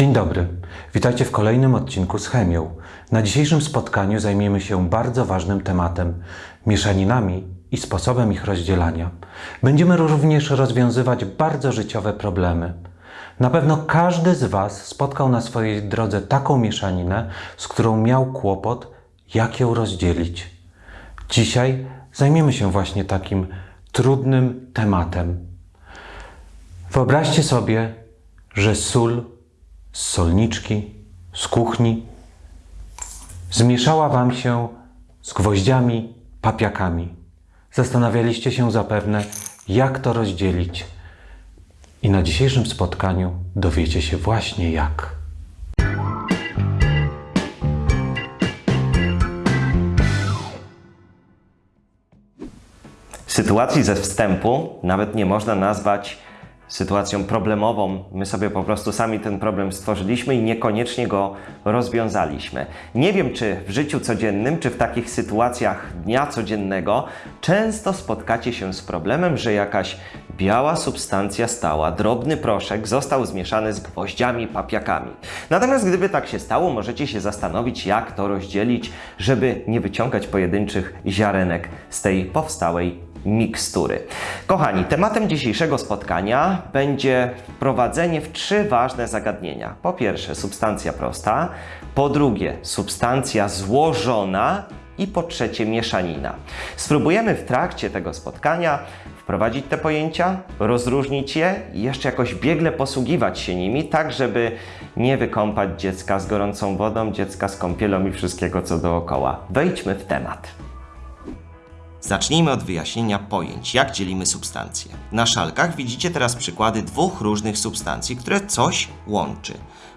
Dzień dobry. Witajcie w kolejnym odcinku z chemią. Na dzisiejszym spotkaniu zajmiemy się bardzo ważnym tematem mieszaninami i sposobem ich rozdzielania. Będziemy również rozwiązywać bardzo życiowe problemy. Na pewno każdy z Was spotkał na swojej drodze taką mieszaninę, z którą miał kłopot, jak ją rozdzielić. Dzisiaj zajmiemy się właśnie takim trudnym tematem. Wyobraźcie sobie, że sól z solniczki, z kuchni zmieszała Wam się z gwoździami, papiakami. Zastanawialiście się zapewne, jak to rozdzielić. I na dzisiejszym spotkaniu dowiecie się właśnie jak. Sytuacji ze wstępu nawet nie można nazwać sytuacją problemową. My sobie po prostu sami ten problem stworzyliśmy i niekoniecznie go rozwiązaliśmy. Nie wiem, czy w życiu codziennym, czy w takich sytuacjach dnia codziennego często spotkacie się z problemem, że jakaś biała substancja stała, drobny proszek został zmieszany z gwoździami, papiakami. Natomiast gdyby tak się stało, możecie się zastanowić, jak to rozdzielić, żeby nie wyciągać pojedynczych ziarenek z tej powstałej mikstury. Kochani, tematem dzisiejszego spotkania będzie wprowadzenie w trzy ważne zagadnienia. Po pierwsze, substancja prosta, po drugie, substancja złożona i po trzecie, mieszanina. Spróbujemy w trakcie tego spotkania wprowadzić te pojęcia, rozróżnić je i jeszcze jakoś biegle posługiwać się nimi, tak żeby nie wykąpać dziecka z gorącą wodą, dziecka z kąpielą i wszystkiego co dookoła. Wejdźmy w temat. Zacznijmy od wyjaśnienia pojęć, jak dzielimy substancje. Na szalkach widzicie teraz przykłady dwóch różnych substancji, które coś łączy.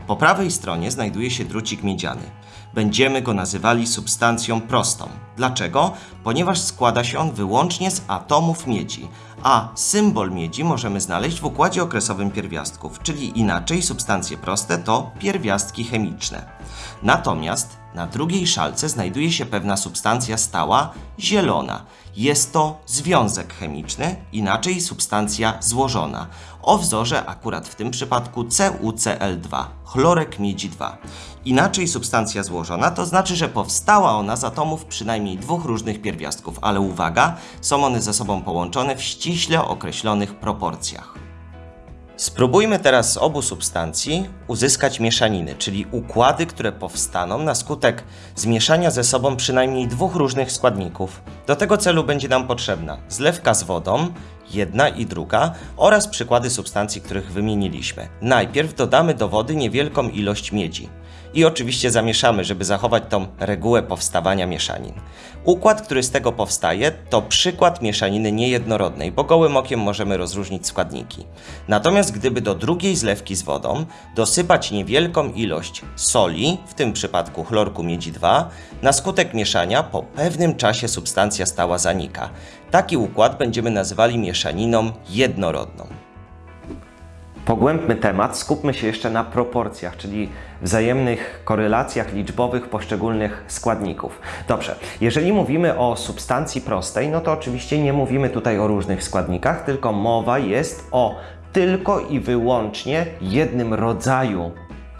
Po prawej stronie znajduje się drucik miedziany. Będziemy go nazywali substancją prostą. Dlaczego? Ponieważ składa się on wyłącznie z atomów miedzi, a symbol miedzi możemy znaleźć w układzie okresowym pierwiastków, czyli inaczej substancje proste to pierwiastki chemiczne. Natomiast na drugiej szalce znajduje się pewna substancja stała, zielona. Jest to związek chemiczny, inaczej substancja złożona, o wzorze akurat w tym przypadku CuCl2, chlorek miedzi 2. Inaczej substancja złożona to znaczy, że powstała ona z atomów przynajmniej dwóch różnych pierwiastków, ale uwaga, są one ze sobą połączone w ściśle określonych proporcjach. Spróbujmy teraz z obu substancji uzyskać mieszaniny, czyli układy, które powstaną na skutek zmieszania ze sobą przynajmniej dwóch różnych składników. Do tego celu będzie nam potrzebna zlewka z wodą, jedna i druga, oraz przykłady substancji, których wymieniliśmy. Najpierw dodamy do wody niewielką ilość miedzi. I oczywiście zamieszamy, żeby zachować tą regułę powstawania mieszanin. Układ, który z tego powstaje, to przykład mieszaniny niejednorodnej, bo gołym okiem możemy rozróżnić składniki. Natomiast gdyby do drugiej zlewki z wodą dosypać niewielką ilość soli, w tym przypadku chlorku miedzi 2, na skutek mieszania po pewnym czasie substancja stała zanika. Taki układ będziemy nazywali mieszaniną jednorodną. Pogłębmy temat, skupmy się jeszcze na proporcjach, czyli wzajemnych korelacjach liczbowych poszczególnych składników. Dobrze, jeżeli mówimy o substancji prostej, no to oczywiście nie mówimy tutaj o różnych składnikach, tylko mowa jest o tylko i wyłącznie jednym rodzaju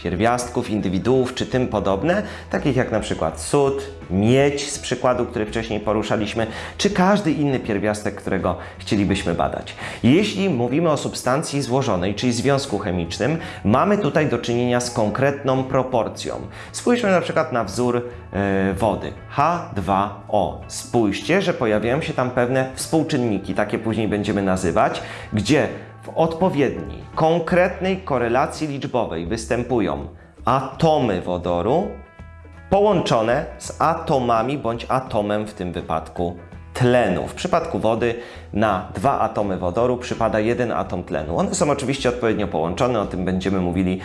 pierwiastków, indywiduów czy tym podobne, takich jak na przykład sód, miedź z przykładu, który wcześniej poruszaliśmy, czy każdy inny pierwiastek, którego chcielibyśmy badać. Jeśli mówimy o substancji złożonej, czyli związku chemicznym, mamy tutaj do czynienia z konkretną proporcją. Spójrzmy na przykład na wzór yy, wody H2O. Spójrzcie, że pojawiają się tam pewne współczynniki, takie później będziemy nazywać, gdzie w odpowiedniej, konkretnej korelacji liczbowej występują atomy wodoru połączone z atomami bądź atomem w tym wypadku tlenu. W przypadku wody na dwa atomy wodoru przypada jeden atom tlenu. One są oczywiście odpowiednio połączone, o tym będziemy mówili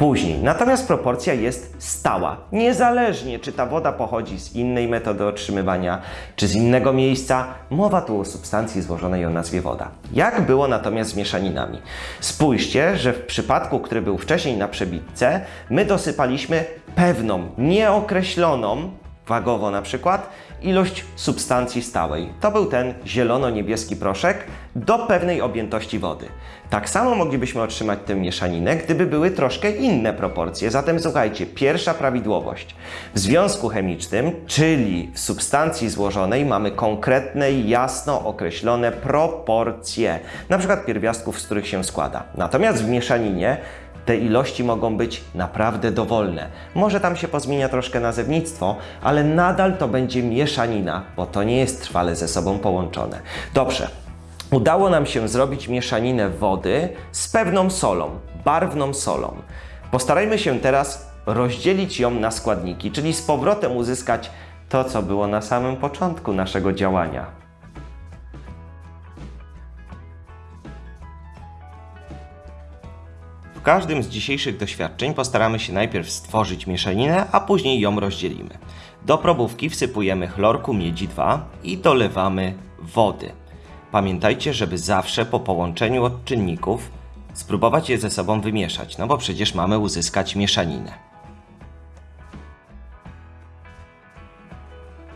później. Natomiast proporcja jest stała. Niezależnie czy ta woda pochodzi z innej metody otrzymywania, czy z innego miejsca, mowa tu o substancji złożonej o nazwie woda. Jak było natomiast z mieszaninami? Spójrzcie, że w przypadku, który był wcześniej na przebitce, my dosypaliśmy pewną, nieokreśloną wagowo na przykład, ilość substancji stałej. To był ten zielono-niebieski proszek do pewnej objętości wody. Tak samo moglibyśmy otrzymać tę mieszaninę, gdyby były troszkę inne proporcje. Zatem słuchajcie, pierwsza prawidłowość. W związku chemicznym, czyli w substancji złożonej, mamy konkretne, jasno określone proporcje, na przykład pierwiastków, z których się składa. Natomiast w mieszaninie te ilości mogą być naprawdę dowolne. Może tam się pozmienia troszkę nazewnictwo, ale nadal to będzie mieszanina, bo to nie jest trwale ze sobą połączone. Dobrze. Udało nam się zrobić mieszaninę wody z pewną solą, barwną solą. Postarajmy się teraz rozdzielić ją na składniki, czyli z powrotem uzyskać to, co było na samym początku naszego działania. W każdym z dzisiejszych doświadczeń postaramy się najpierw stworzyć mieszaninę, a później ją rozdzielimy. Do probówki wsypujemy chlorku miedzi 2 i dolewamy wody. Pamiętajcie, żeby zawsze po połączeniu odczynników spróbować je ze sobą wymieszać, no bo przecież mamy uzyskać mieszaninę.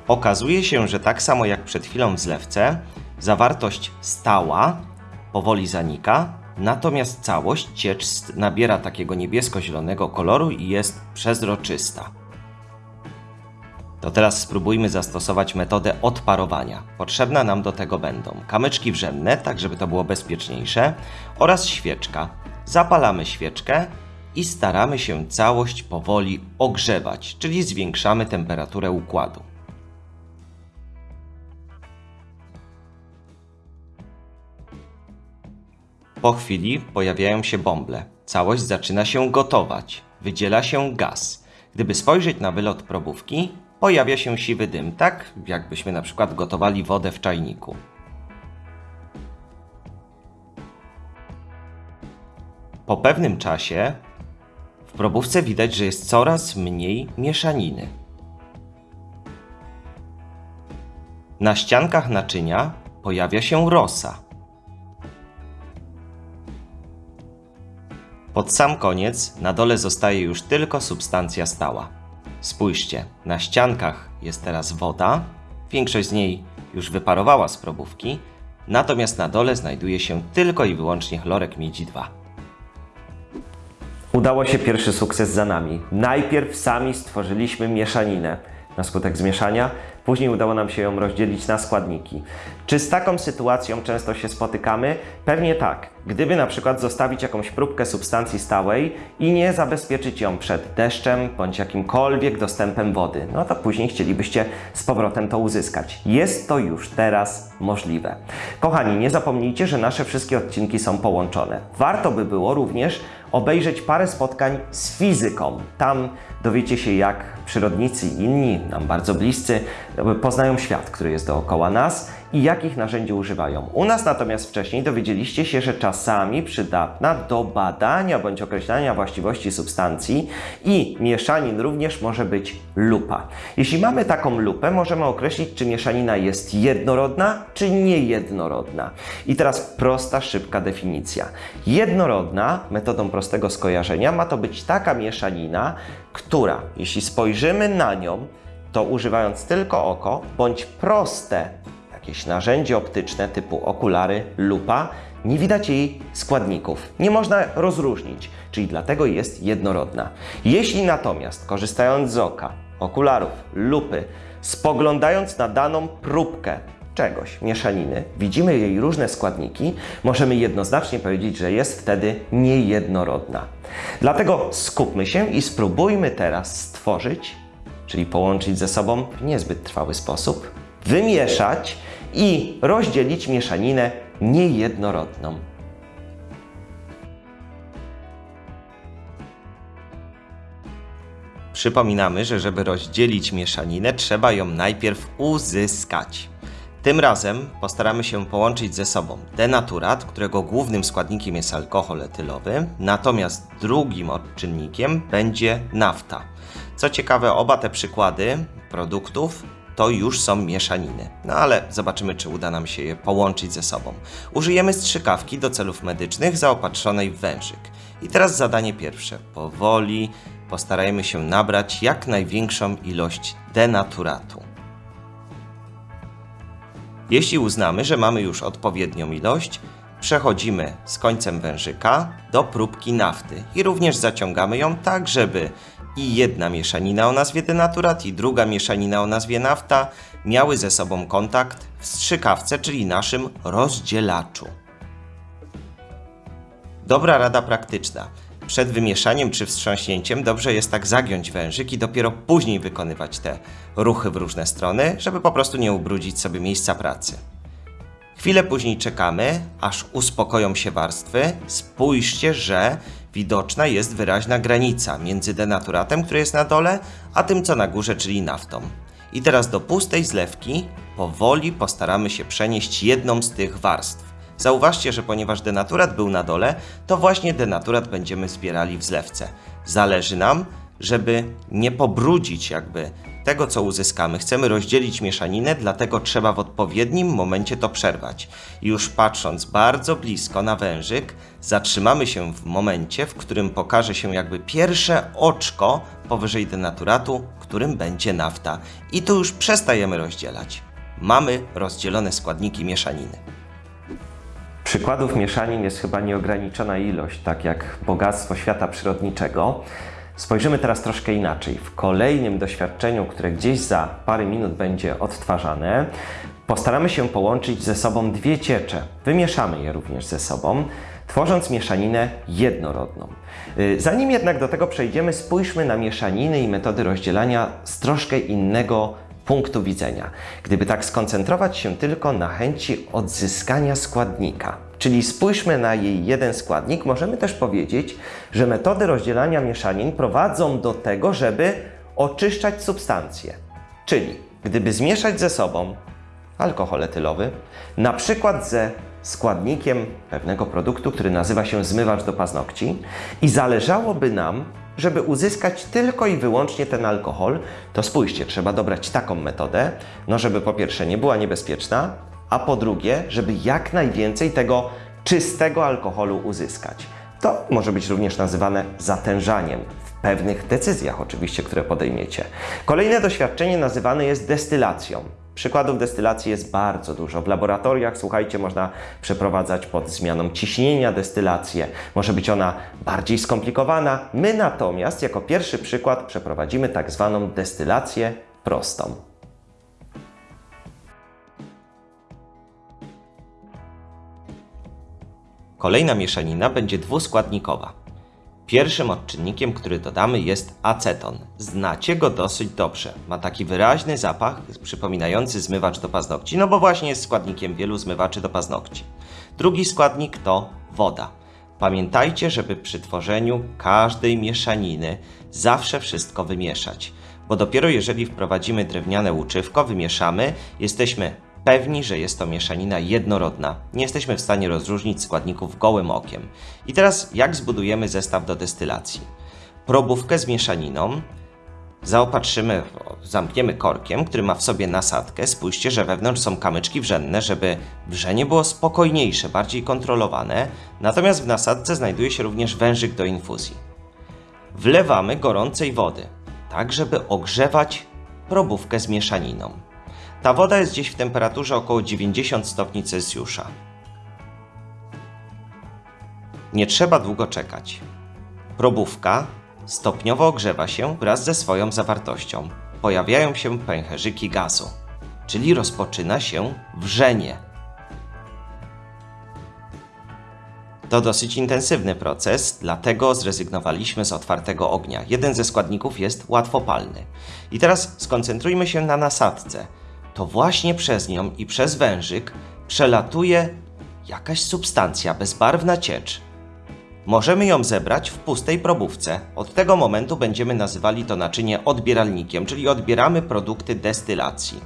Okazuje się, że tak samo jak przed chwilą w zlewce, zawartość stała powoli zanika, natomiast całość ciecz nabiera takiego niebiesko-zielonego koloru i jest przezroczysta. To teraz spróbujmy zastosować metodę odparowania. Potrzebne nam do tego będą kamyczki wrzenne, tak żeby to było bezpieczniejsze, oraz świeczka. Zapalamy świeczkę i staramy się całość powoli ogrzewać, czyli zwiększamy temperaturę układu. Po chwili pojawiają się bąble. Całość zaczyna się gotować. Wydziela się gaz. Gdyby spojrzeć na wylot probówki, pojawia się siwy dym, tak jakbyśmy na przykład gotowali wodę w czajniku. Po pewnym czasie w probówce widać, że jest coraz mniej mieszaniny. Na ściankach naczynia pojawia się rosa. Pod sam koniec na dole zostaje już tylko substancja stała. Spójrzcie, na ściankach jest teraz woda, większość z niej już wyparowała z probówki, natomiast na dole znajduje się tylko i wyłącznie chlorek miedzi 2. Udało się pierwszy sukces za nami. Najpierw sami stworzyliśmy mieszaninę. Na skutek zmieszania, później udało nam się ją rozdzielić na składniki. Czy z taką sytuacją często się spotykamy? Pewnie tak. Gdyby na przykład zostawić jakąś próbkę substancji stałej i nie zabezpieczyć ją przed deszczem bądź jakimkolwiek dostępem wody, no to później chcielibyście z powrotem to uzyskać. Jest to już teraz możliwe. Kochani, nie zapomnijcie, że nasze wszystkie odcinki są połączone. Warto by było również obejrzeć parę spotkań z fizyką. Tam dowiecie się, jak przyrodnicy i inni, nam bardzo bliscy, poznają świat, który jest dookoła nas i jakich narzędzi używają. U nas natomiast wcześniej dowiedzieliście się, że czasami przydatna do badania bądź określania właściwości substancji i mieszanin również może być lupa. Jeśli mamy taką lupę, możemy określić, czy mieszanina jest jednorodna, czy niejednorodna. I teraz prosta, szybka definicja. Jednorodna, metodą prostego skojarzenia, ma to być taka mieszanina, która, jeśli spojrzymy na nią, to używając tylko oko, bądź proste jakieś narzędzie optyczne typu okulary, lupa, nie widać jej składników. Nie można rozróżnić, czyli dlatego jest jednorodna. Jeśli natomiast, korzystając z oka, okularów, lupy, spoglądając na daną próbkę czegoś, mieszaniny, widzimy jej różne składniki, możemy jednoznacznie powiedzieć, że jest wtedy niejednorodna. Dlatego skupmy się i spróbujmy teraz stworzyć, czyli połączyć ze sobą w niezbyt trwały sposób, wymieszać i rozdzielić mieszaninę niejednorodną. Przypominamy, że żeby rozdzielić mieszaninę, trzeba ją najpierw uzyskać. Tym razem postaramy się połączyć ze sobą denaturat, którego głównym składnikiem jest alkohol etylowy, natomiast drugim odczynnikiem będzie nafta. Co ciekawe, oba te przykłady produktów to już są mieszaniny. No ale zobaczymy, czy uda nam się je połączyć ze sobą. Użyjemy strzykawki do celów medycznych zaopatrzonej w wężyk. I teraz zadanie pierwsze. Powoli postarajmy się nabrać jak największą ilość denaturatu. Jeśli uznamy, że mamy już odpowiednią ilość, przechodzimy z końcem wężyka do próbki nafty i również zaciągamy ją tak, żeby i jedna mieszanina o nazwie denaturat i druga mieszanina o nazwie nafta miały ze sobą kontakt w strzykawce, czyli naszym rozdzielaczu. Dobra rada praktyczna. Przed wymieszaniem czy wstrząśnięciem dobrze jest tak zagiąć wężyk i dopiero później wykonywać te ruchy w różne strony, żeby po prostu nie ubrudzić sobie miejsca pracy. Chwilę później czekamy, aż uspokoją się warstwy. Spójrzcie, że widoczna jest wyraźna granica między denaturatem, który jest na dole, a tym co na górze, czyli naftą. I teraz do pustej zlewki powoli postaramy się przenieść jedną z tych warstw. Zauważcie, że ponieważ denaturat był na dole, to właśnie denaturat będziemy zbierali w zlewce. Zależy nam, żeby nie pobrudzić jakby tego, co uzyskamy. Chcemy rozdzielić mieszaninę, dlatego trzeba w odpowiednim momencie to przerwać. Już patrząc bardzo blisko na wężyk, zatrzymamy się w momencie, w którym pokaże się jakby pierwsze oczko powyżej denaturatu, którym będzie nafta. I tu już przestajemy rozdzielać. Mamy rozdzielone składniki mieszaniny. Przykładów mieszanin jest chyba nieograniczona ilość, tak jak bogactwo świata przyrodniczego. Spojrzymy teraz troszkę inaczej. W kolejnym doświadczeniu, które gdzieś za parę minut będzie odtwarzane, postaramy się połączyć ze sobą dwie ciecze. Wymieszamy je również ze sobą, tworząc mieszaninę jednorodną. Y, Zanim jednak do tego przejdziemy, spójrzmy na mieszaniny i metody rozdzielania z troszkę innego punktu widzenia. Gdyby tak skoncentrować się tylko na chęci odzyskania składnika, czyli spójrzmy na jej jeden składnik, możemy też powiedzieć, że metody rozdzielania mieszanin prowadzą do tego, żeby oczyszczać substancje. Czyli gdyby zmieszać ze sobą alkohol etylowy, na przykład ze składnikiem pewnego produktu, który nazywa się zmywacz do paznokci i zależałoby nam, żeby uzyskać tylko i wyłącznie ten alkohol, to spójrzcie, trzeba dobrać taką metodę, no żeby po pierwsze nie była niebezpieczna, a po drugie, żeby jak najwięcej tego czystego alkoholu uzyskać. To może być również nazywane zatężaniem w pewnych decyzjach oczywiście, które podejmiecie. Kolejne doświadczenie nazywane jest destylacją. Przykładów destylacji jest bardzo dużo. W laboratoriach, słuchajcie, można przeprowadzać pod zmianą ciśnienia destylację. Może być ona bardziej skomplikowana. My natomiast jako pierwszy przykład przeprowadzimy tak zwaną destylację prostą. Kolejna mieszanina będzie dwuskładnikowa. Pierwszym odczynnikiem, który dodamy jest aceton. Znacie go dosyć dobrze. Ma taki wyraźny zapach przypominający zmywacz do paznokci, no bo właśnie jest składnikiem wielu zmywaczy do paznokci. Drugi składnik to woda. Pamiętajcie, żeby przy tworzeniu każdej mieszaniny zawsze wszystko wymieszać, bo dopiero jeżeli wprowadzimy drewniane łuczywko, wymieszamy, jesteśmy pewni, że jest to mieszanina jednorodna. Nie jesteśmy w stanie rozróżnić składników gołym okiem. I teraz jak zbudujemy zestaw do destylacji? Probówkę z mieszaniną zaopatrzymy, zamkniemy korkiem, który ma w sobie nasadkę. Spójrzcie, że wewnątrz są kamyczki wrzenne, żeby wrzenie było spokojniejsze, bardziej kontrolowane. Natomiast w nasadce znajduje się również wężyk do infuzji. Wlewamy gorącej wody, tak żeby ogrzewać probówkę z mieszaniną. Ta woda jest gdzieś w temperaturze około 90 stopni Celsjusza. Nie trzeba długo czekać. Probówka stopniowo ogrzewa się wraz ze swoją zawartością. Pojawiają się pęcherzyki gazu, czyli rozpoczyna się wrzenie. To dosyć intensywny proces, dlatego zrezygnowaliśmy z otwartego ognia. Jeden ze składników jest łatwopalny. I teraz skoncentrujmy się na nasadce. To właśnie przez nią i przez wężyk przelatuje jakaś substancja, bezbarwna ciecz. Możemy ją zebrać w pustej probówce. Od tego momentu będziemy nazywali to naczynie odbieralnikiem, czyli odbieramy produkty destylacji.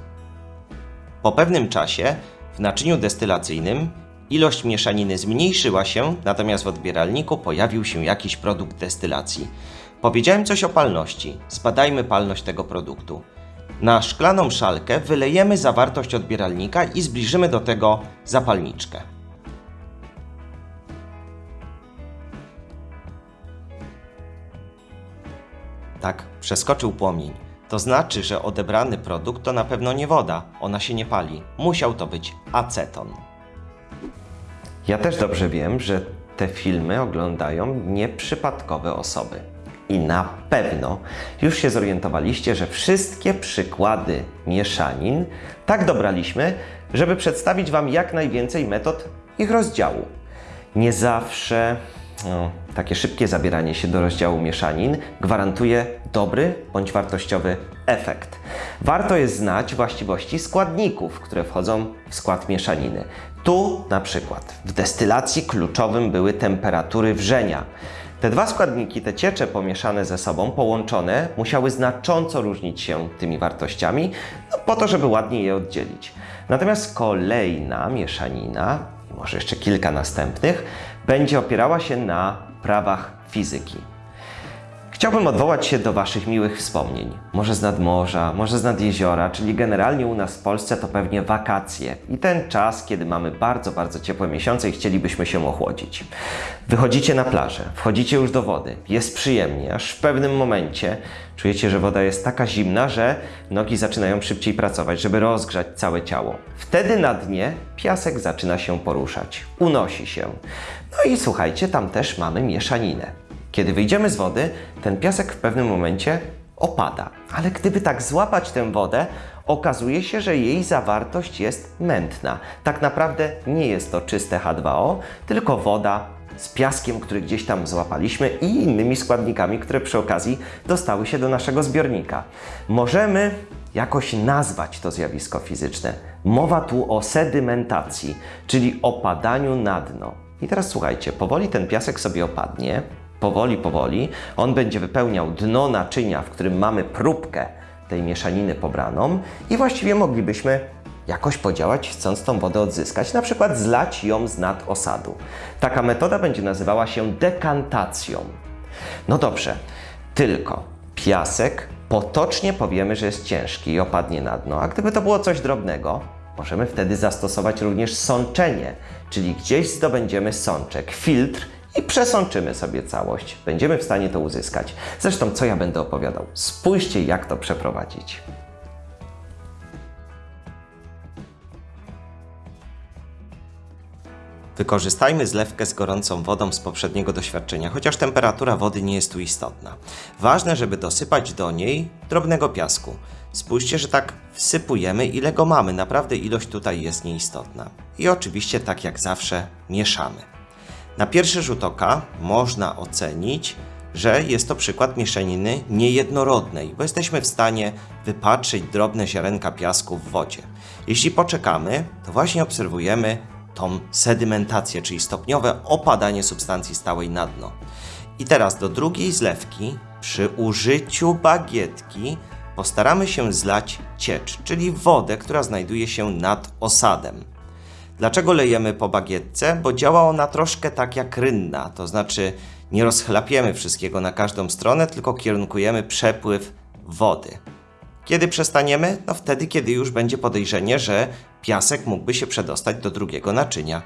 Po pewnym czasie w naczyniu destylacyjnym ilość mieszaniny zmniejszyła się, natomiast w odbieralniku pojawił się jakiś produkt destylacji. Powiedziałem coś o palności. Zbadajmy palność tego produktu. Na szklaną szalkę wylejemy zawartość odbieralnika i zbliżymy do tego zapalniczkę. Tak, przeskoczył płomień. To znaczy, że odebrany produkt to na pewno nie woda, ona się nie pali. Musiał to być aceton. Ja też dobrze wiem, że te filmy oglądają nieprzypadkowe osoby. I na pewno już się zorientowaliście, że wszystkie przykłady mieszanin tak dobraliśmy, żeby przedstawić Wam jak najwięcej metod ich rozdziału. Nie zawsze no, takie szybkie zabieranie się do rozdziału mieszanin gwarantuje dobry bądź wartościowy efekt. Warto jest znać właściwości składników, które wchodzą w skład mieszaniny. Tu na przykład w destylacji kluczowym były temperatury wrzenia. Te dwa składniki, te ciecze pomieszane ze sobą, połączone, musiały znacząco różnić się tymi wartościami, no, po to, żeby ładnie je oddzielić. Natomiast kolejna mieszanina, i może jeszcze kilka następnych, będzie opierała się na prawach fizyki. Chciałbym odwołać się do Waszych miłych wspomnień. Może z nadmorza, może z nad jeziora, czyli generalnie u nas w Polsce to pewnie wakacje i ten czas, kiedy mamy bardzo, bardzo ciepłe miesiące i chcielibyśmy się ochłodzić. Wychodzicie na plażę, wchodzicie już do wody, jest przyjemnie, aż w pewnym momencie czujecie, że woda jest taka zimna, że nogi zaczynają szybciej pracować, żeby rozgrzać całe ciało. Wtedy na dnie piasek zaczyna się poruszać, unosi się. No i słuchajcie, tam też mamy mieszaninę. Kiedy wyjdziemy z wody, ten piasek w pewnym momencie opada. Ale gdyby tak złapać tę wodę, okazuje się, że jej zawartość jest mętna. Tak naprawdę nie jest to czyste H2O, tylko woda z piaskiem, który gdzieś tam złapaliśmy i innymi składnikami, które przy okazji dostały się do naszego zbiornika. Możemy jakoś nazwać to zjawisko fizyczne. Mowa tu o sedymentacji, czyli opadaniu na dno. I teraz słuchajcie, powoli ten piasek sobie opadnie, powoli, powoli, on będzie wypełniał dno naczynia, w którym mamy próbkę tej mieszaniny pobraną i właściwie moglibyśmy jakoś podziałać, chcąc tą wodę odzyskać, na przykład zlać ją z nad osadu. Taka metoda będzie nazywała się dekantacją. No dobrze, tylko piasek potocznie powiemy, że jest ciężki i opadnie na dno, a gdyby to było coś drobnego, możemy wtedy zastosować również sączenie, czyli gdzieś zdobędziemy sączek, filtr i przesączymy sobie całość. Będziemy w stanie to uzyskać. Zresztą, co ja będę opowiadał? Spójrzcie, jak to przeprowadzić. Wykorzystajmy zlewkę z gorącą wodą z poprzedniego doświadczenia, chociaż temperatura wody nie jest tu istotna. Ważne, żeby dosypać do niej drobnego piasku. Spójrzcie, że tak wsypujemy, ile go mamy. Naprawdę ilość tutaj jest nieistotna. I oczywiście, tak jak zawsze, mieszamy. Na pierwszy rzut oka można ocenić, że jest to przykład mieszaniny niejednorodnej, bo jesteśmy w stanie wypatrzyć drobne ziarenka piasku w wodzie. Jeśli poczekamy, to właśnie obserwujemy tą sedymentację, czyli stopniowe opadanie substancji stałej na dno. I teraz do drugiej zlewki przy użyciu bagietki postaramy się zlać ciecz, czyli wodę, która znajduje się nad osadem. Dlaczego lejemy po bagietce? Bo działa ona troszkę tak jak rynna, to znaczy nie rozchlapiemy wszystkiego na każdą stronę, tylko kierunkujemy przepływ wody. Kiedy przestaniemy? No wtedy, kiedy już będzie podejrzenie, że piasek mógłby się przedostać do drugiego naczynia.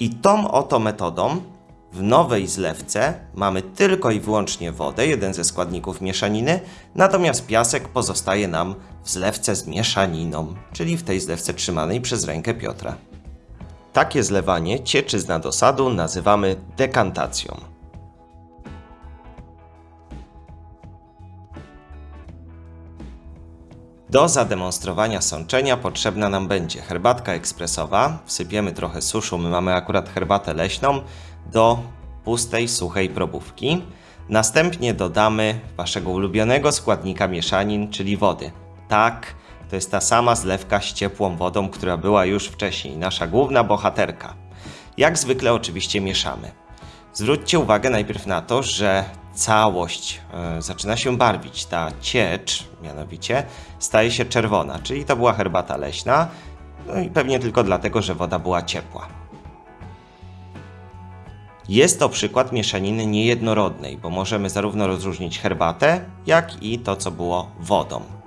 I tą oto metodą w nowej zlewce mamy tylko i wyłącznie wodę, jeden ze składników mieszaniny, natomiast piasek pozostaje nam w zlewce z mieszaniną, czyli w tej zlewce trzymanej przez rękę Piotra. Takie zlewanie cieczy z nadosadu nazywamy dekantacją. Do zademonstrowania sączenia potrzebna nam będzie herbatka ekspresowa. Wsypiemy trochę suszu, my mamy akurat herbatę leśną, do pustej, suchej probówki. Następnie dodamy waszego ulubionego składnika mieszanin, czyli wody. Tak, to jest ta sama zlewka z ciepłą wodą, która była już wcześniej, nasza główna bohaterka. Jak zwykle oczywiście mieszamy. Zwróćcie uwagę najpierw na to, że całość e, zaczyna się barwić. Ta ciecz, mianowicie, staje się czerwona, czyli to była herbata leśna, no i pewnie tylko dlatego, że woda była ciepła. Jest to przykład mieszaniny niejednorodnej, bo możemy zarówno rozróżnić herbatę, jak i to, co było wodą.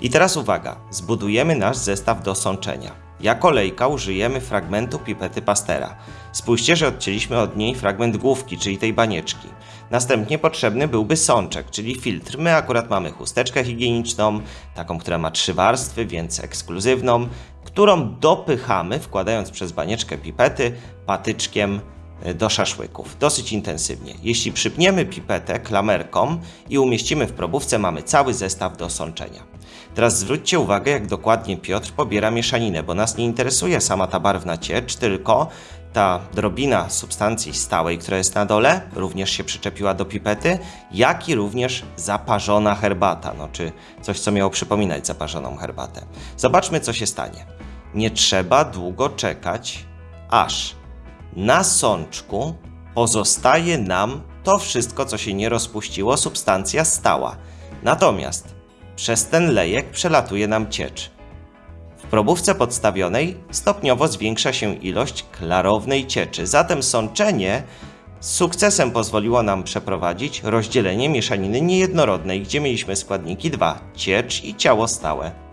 I teraz uwaga, zbudujemy nasz zestaw do sączenia. Jako lejka użyjemy fragmentu pipety Pastera. Spójrzcie, że odcięliśmy od niej fragment główki, czyli tej banieczki. Następnie potrzebny byłby sączek, czyli filtr. My akurat mamy chusteczkę higieniczną, taką, która ma trzy warstwy, więc ekskluzywną, którą dopychamy, wkładając przez banieczkę pipety patyczkiem e, do szaszłyków, dosyć intensywnie. Jeśli przypniemy pipetę klamerką i umieścimy w probówce, mamy cały zestaw do sączenia. Teraz zwróćcie uwagę, jak dokładnie Piotr pobiera mieszaninę, bo nas nie interesuje sama ta barwna ciecz, tylko ta drobina substancji stałej, która jest na dole, również się przyczepiła do pipety, jak i również zaparzona herbata, no czy coś, co miało przypominać zaparzoną herbatę. Zobaczmy, co się stanie. Nie trzeba długo czekać, aż na sączku pozostaje nam to wszystko, co się nie rozpuściło, substancja stała. Natomiast przez ten lejek przelatuje nam ciecz. W probówce podstawionej stopniowo zwiększa się ilość klarownej cieczy, zatem sączenie z sukcesem pozwoliło nam przeprowadzić rozdzielenie mieszaniny niejednorodnej, gdzie mieliśmy składniki dwa: ciecz i ciało stałe.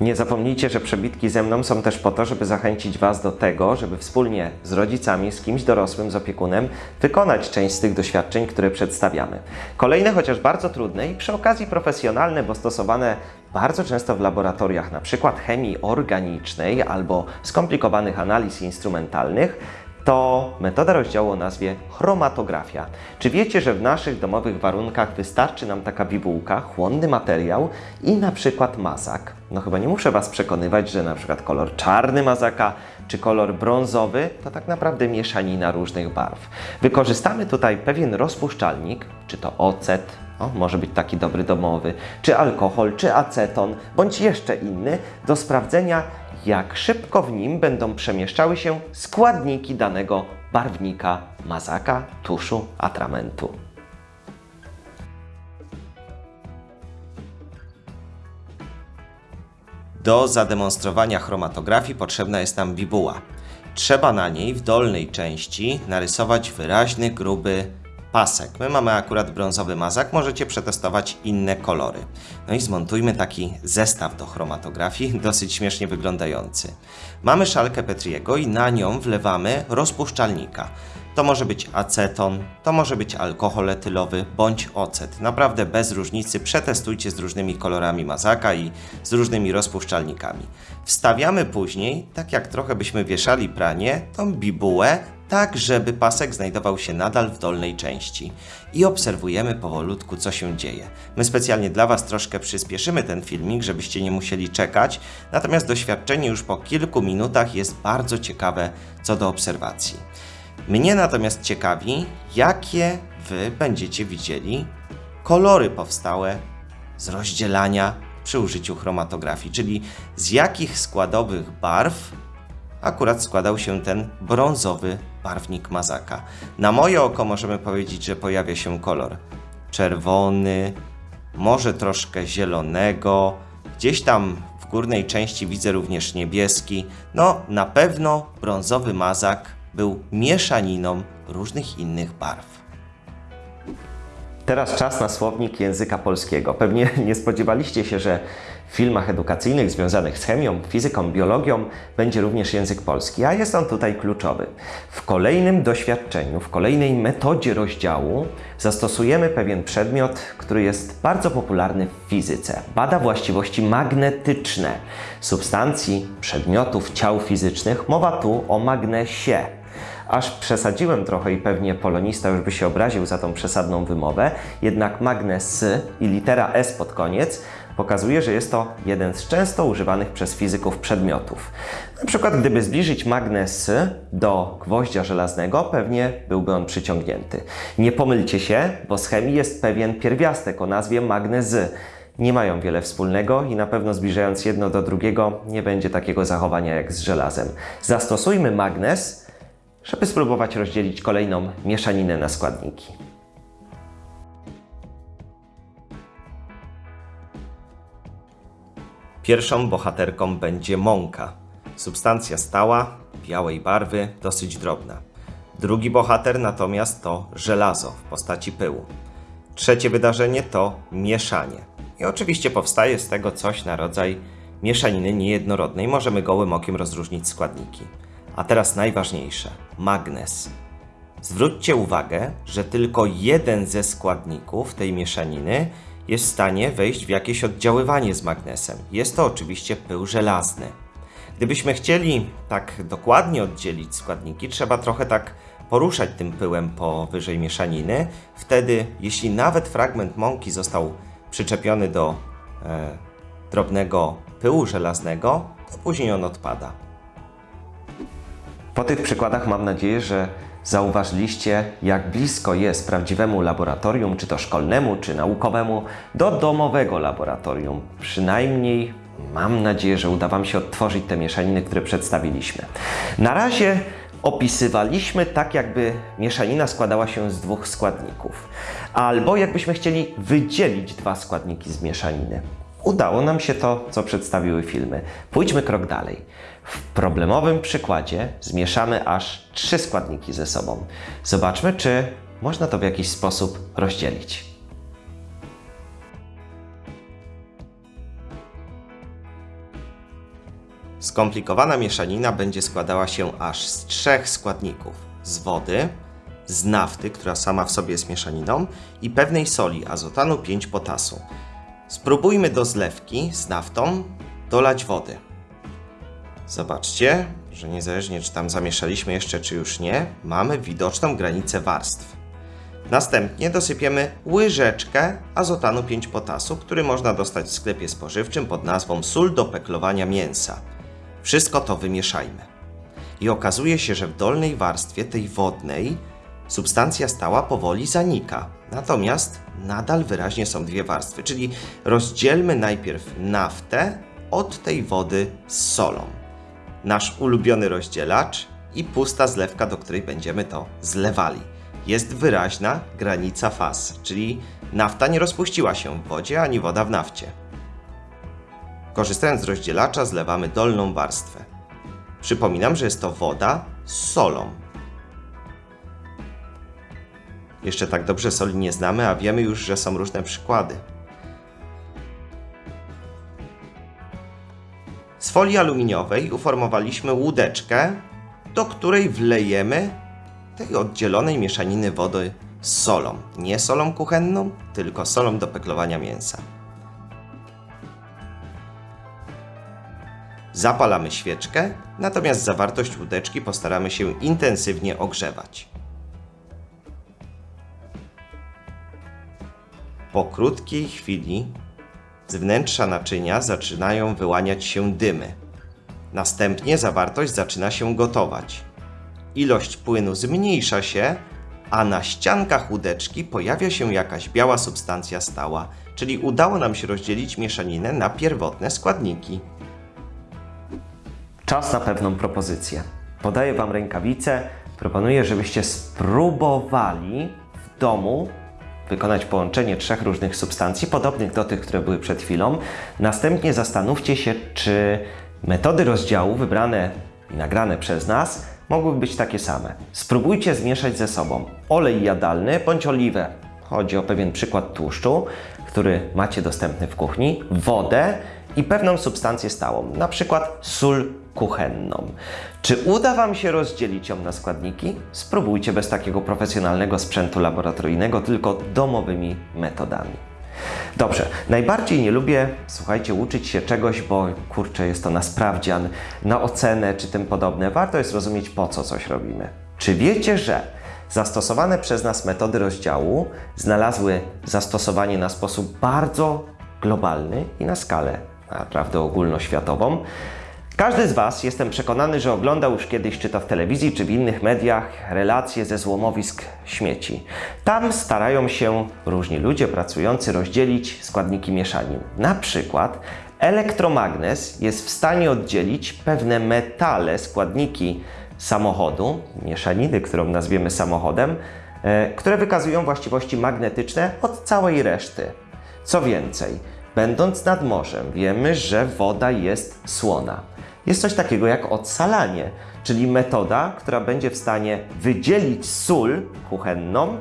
Nie zapomnijcie, że przebitki ze mną są też po to, żeby zachęcić Was do tego, żeby wspólnie z rodzicami, z kimś dorosłym, z opiekunem wykonać część z tych doświadczeń, które przedstawiamy. Kolejne, chociaż bardzo trudne i przy okazji profesjonalne, bo stosowane bardzo często w laboratoriach, przykład chemii organicznej albo skomplikowanych analiz instrumentalnych, to metoda rozdziału o nazwie chromatografia. Czy wiecie, że w naszych domowych warunkach wystarczy nam taka bibułka, chłonny materiał i na przykład mazak? No chyba nie muszę Was przekonywać, że na przykład kolor czarny mazaka czy kolor brązowy to tak naprawdę mieszanina różnych barw. Wykorzystamy tutaj pewien rozpuszczalnik, czy to ocet, o, może być taki dobry domowy, czy alkohol, czy aceton, bądź jeszcze inny, do sprawdzenia, jak szybko w nim będą przemieszczały się składniki danego barwnika, mazaka, tuszu, atramentu. Do zademonstrowania chromatografii potrzebna jest nam bibuła. Trzeba na niej w dolnej części narysować wyraźny, gruby pasek. My mamy akurat brązowy mazak, możecie przetestować inne kolory. No i zmontujmy taki zestaw do chromatografii, dosyć śmiesznie wyglądający. Mamy szalkę Petriego i na nią wlewamy rozpuszczalnika. To może być aceton, to może być alkohol etylowy bądź ocet. Naprawdę bez różnicy przetestujcie z różnymi kolorami mazaka i z różnymi rozpuszczalnikami. Wstawiamy później, tak jak trochę byśmy wieszali pranie, tą bibułę tak, żeby pasek znajdował się nadal w dolnej części. I obserwujemy powolutku, co się dzieje. My specjalnie dla Was troszkę przyspieszymy ten filmik, żebyście nie musieli czekać, natomiast doświadczenie już po kilku minutach jest bardzo ciekawe co do obserwacji. Mnie natomiast ciekawi, jakie Wy będziecie widzieli kolory powstałe z rozdzielania przy użyciu chromatografii, czyli z jakich składowych barw akurat składał się ten brązowy barwnik mazaka. Na moje oko możemy powiedzieć, że pojawia się kolor czerwony, może troszkę zielonego, gdzieś tam w górnej części widzę również niebieski. No, na pewno brązowy mazak był mieszaniną różnych innych barw. Teraz czas na słownik języka polskiego. Pewnie nie spodziewaliście się, że w filmach edukacyjnych związanych z chemią, fizyką, biologią będzie również język polski, a jest on tutaj kluczowy. W kolejnym doświadczeniu, w kolejnej metodzie rozdziału zastosujemy pewien przedmiot, który jest bardzo popularny w fizyce. Bada właściwości magnetyczne substancji, przedmiotów, ciał fizycznych. Mowa tu o magnesie. Aż przesadziłem trochę i pewnie polonista już by się obraził za tą przesadną wymowę, jednak magnes i litera S pod koniec pokazuje, że jest to jeden z często używanych przez fizyków przedmiotów. Na przykład gdyby zbliżyć magnes do gwoździa żelaznego, pewnie byłby on przyciągnięty. Nie pomylcie się, bo z chemii jest pewien pierwiastek o nazwie magnezy. Nie mają wiele wspólnego i na pewno zbliżając jedno do drugiego nie będzie takiego zachowania jak z żelazem. Zastosujmy magnes, żeby spróbować rozdzielić kolejną mieszaninę na składniki. Pierwszą bohaterką będzie mąka. Substancja stała, białej barwy, dosyć drobna. Drugi bohater natomiast to żelazo w postaci pyłu. Trzecie wydarzenie to mieszanie. I oczywiście powstaje z tego coś na rodzaj mieszaniny niejednorodnej. Możemy gołym okiem rozróżnić składniki. A teraz najważniejsze magnes. Zwróćcie uwagę, że tylko jeden ze składników tej mieszaniny jest w stanie wejść w jakieś oddziaływanie z magnesem. Jest to oczywiście pył żelazny. Gdybyśmy chcieli tak dokładnie oddzielić składniki, trzeba trochę tak poruszać tym pyłem powyżej mieszaniny. Wtedy, jeśli nawet fragment mąki został przyczepiony do e, drobnego pyłu żelaznego, to później on odpada. Po tych przykładach mam nadzieję, że zauważyliście, jak blisko jest prawdziwemu laboratorium, czy to szkolnemu, czy naukowemu, do domowego laboratorium. Przynajmniej mam nadzieję, że uda Wam się odtworzyć te mieszaniny, które przedstawiliśmy. Na razie opisywaliśmy tak, jakby mieszanina składała się z dwóch składników, albo jakbyśmy chcieli wydzielić dwa składniki z mieszaniny. Udało nam się to, co przedstawiły filmy. Pójdźmy krok dalej. W problemowym przykładzie zmieszamy aż trzy składniki ze sobą. Zobaczmy, czy można to w jakiś sposób rozdzielić. Skomplikowana mieszanina będzie składała się aż z trzech składników: z wody, z nafty, która sama w sobie jest mieszaniną, i pewnej soli azotanu 5 potasu. Spróbujmy do zlewki z naftą dolać wody. Zobaczcie, że niezależnie czy tam zamieszaliśmy jeszcze, czy już nie, mamy widoczną granicę warstw. Następnie dosypiemy łyżeczkę azotanu 5 potasu, który można dostać w sklepie spożywczym pod nazwą sól do peklowania mięsa. Wszystko to wymieszajmy. I okazuje się, że w dolnej warstwie, tej wodnej, substancja stała powoli zanika. Natomiast nadal wyraźnie są dwie warstwy, czyli rozdzielmy najpierw naftę od tej wody z solą. Nasz ulubiony rozdzielacz i pusta zlewka, do której będziemy to zlewali. Jest wyraźna granica faz, czyli nafta nie rozpuściła się w wodzie, ani woda w nafcie. Korzystając z rozdzielacza zlewamy dolną warstwę. Przypominam, że jest to woda z solą. Jeszcze tak dobrze soli nie znamy, a wiemy już, że są różne przykłady. Z folii aluminiowej uformowaliśmy łódeczkę, do której wlejemy tej oddzielonej mieszaniny wody z solą. Nie solą kuchenną, tylko solą do peklowania mięsa. Zapalamy świeczkę, natomiast zawartość łódeczki postaramy się intensywnie ogrzewać. Po krótkiej chwili z wnętrza naczynia zaczynają wyłaniać się dymy. Następnie zawartość zaczyna się gotować. Ilość płynu zmniejsza się, a na ściankach łódeczki pojawia się jakaś biała substancja stała, czyli udało nam się rozdzielić mieszaninę na pierwotne składniki. Czas na pewną propozycję. Podaję Wam rękawice. Proponuję, żebyście spróbowali w domu wykonać połączenie trzech różnych substancji, podobnych do tych, które były przed chwilą. Następnie zastanówcie się, czy metody rozdziału wybrane i nagrane przez nas mogłyby być takie same. Spróbujcie zmieszać ze sobą olej jadalny bądź oliwę. Chodzi o pewien przykład tłuszczu, który macie dostępny w kuchni, wodę i pewną substancję stałą, na przykład sól kuchenną. Czy uda Wam się rozdzielić ją na składniki? Spróbujcie bez takiego profesjonalnego sprzętu laboratoryjnego, tylko domowymi metodami. Dobrze, najbardziej nie lubię, słuchajcie, uczyć się czegoś, bo kurczę, jest to na sprawdzian, na ocenę czy tym podobne. Warto jest rozumieć, po co coś robimy. Czy wiecie, że zastosowane przez nas metody rozdziału znalazły zastosowanie na sposób bardzo globalny i na skalę naprawdę ogólnoświatową? Każdy z Was, jestem przekonany, że oglądał już kiedyś, czy to w telewizji, czy w innych mediach, relacje ze złomowisk śmieci. Tam starają się różni ludzie pracujący rozdzielić składniki mieszanin. Na przykład elektromagnes jest w stanie oddzielić pewne metale, składniki samochodu, mieszaniny, którą nazwiemy samochodem, e, które wykazują właściwości magnetyczne od całej reszty. Co więcej, będąc nad morzem, wiemy, że woda jest słona jest coś takiego jak odsalanie, czyli metoda, która będzie w stanie wydzielić sól kuchenną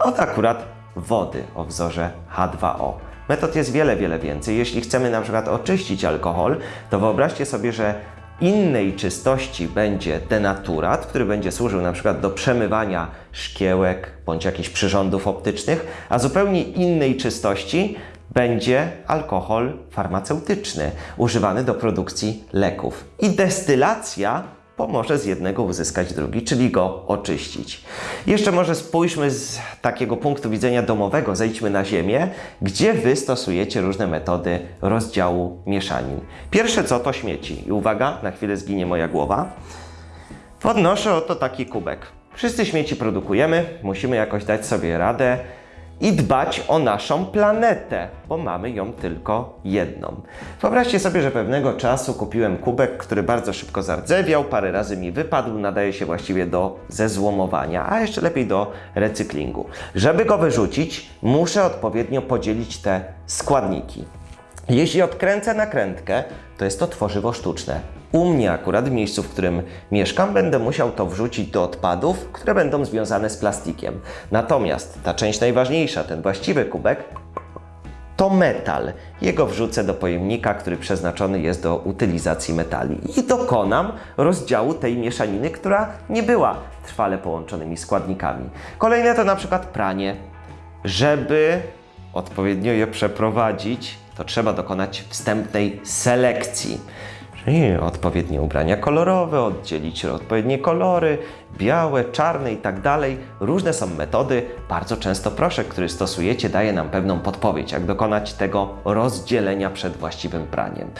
od akurat wody o wzorze H2O. Metod jest wiele, wiele więcej. Jeśli chcemy na przykład oczyścić alkohol, to wyobraźcie sobie, że innej czystości będzie denaturat, który będzie służył na przykład do przemywania szkiełek bądź jakichś przyrządów optycznych, a zupełnie innej czystości będzie alkohol farmaceutyczny, używany do produkcji leków. I destylacja pomoże z jednego uzyskać drugi, czyli go oczyścić. Jeszcze może spójrzmy z takiego punktu widzenia domowego, zejdźmy na ziemię, gdzie Wy stosujecie różne metody rozdziału mieszanin. Pierwsze co to śmieci. I uwaga, na chwilę zginie moja głowa. Podnoszę oto taki kubek. Wszyscy śmieci produkujemy, musimy jakoś dać sobie radę i dbać o naszą planetę, bo mamy ją tylko jedną. Wyobraźcie sobie, że pewnego czasu kupiłem kubek, który bardzo szybko zardzewiał, parę razy mi wypadł, nadaje się właściwie do zezłomowania, a jeszcze lepiej do recyklingu. Żeby go wyrzucić, muszę odpowiednio podzielić te składniki. Jeśli odkręcę nakrętkę, to jest to tworzywo sztuczne. U mnie akurat w miejscu, w którym mieszkam, będę musiał to wrzucić do odpadów, które będą związane z plastikiem. Natomiast ta część najważniejsza, ten właściwy kubek, to metal. Jego wrzucę do pojemnika, który przeznaczony jest do utylizacji metali i dokonam rozdziału tej mieszaniny, która nie była trwale połączonymi składnikami. Kolejne to na przykład pranie. Żeby odpowiednio je przeprowadzić, to trzeba dokonać wstępnej selekcji. Czyli odpowiednie ubrania kolorowe, oddzielić odpowiednie kolory, białe, czarne i tak dalej. Różne są metody. Bardzo często proszek, który stosujecie, daje nam pewną podpowiedź, jak dokonać tego rozdzielenia przed właściwym praniem.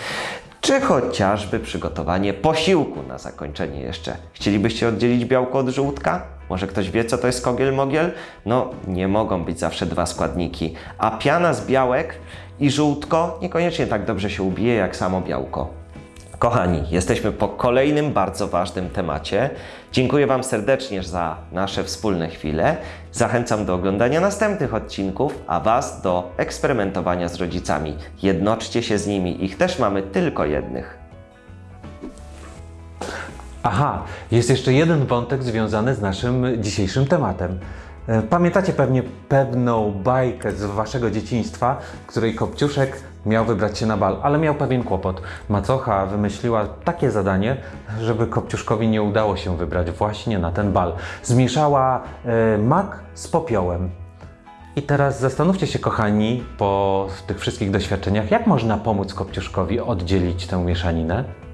Czy chociażby przygotowanie posiłku na zakończenie jeszcze. Chcielibyście oddzielić białko od żółtka? Może ktoś wie, co to jest kogiel mogiel? No, nie mogą być zawsze dwa składniki. A piana z białek i żółtko niekoniecznie tak dobrze się ubije jak samo białko. Kochani, jesteśmy po kolejnym bardzo ważnym temacie. Dziękuję Wam serdecznie za nasze wspólne chwile. Zachęcam do oglądania następnych odcinków, a Was do eksperymentowania z rodzicami. Jednoczcie się z nimi, ich też mamy tylko jednych. Aha, jest jeszcze jeden wątek związany z naszym dzisiejszym tematem. E, Pamiętacie pewnie pewną bajkę z waszego dzieciństwa, w której Kopciuszek miał wybrać się na bal, ale miał pewien kłopot. Macocha wymyśliła takie zadanie, żeby Kopciuszkowi nie udało się wybrać właśnie na ten bal. Zmieszała e, mak z popiołem. I teraz zastanówcie się, kochani, po tych wszystkich doświadczeniach, jak można pomóc Kopciuszkowi oddzielić tę mieszaninę?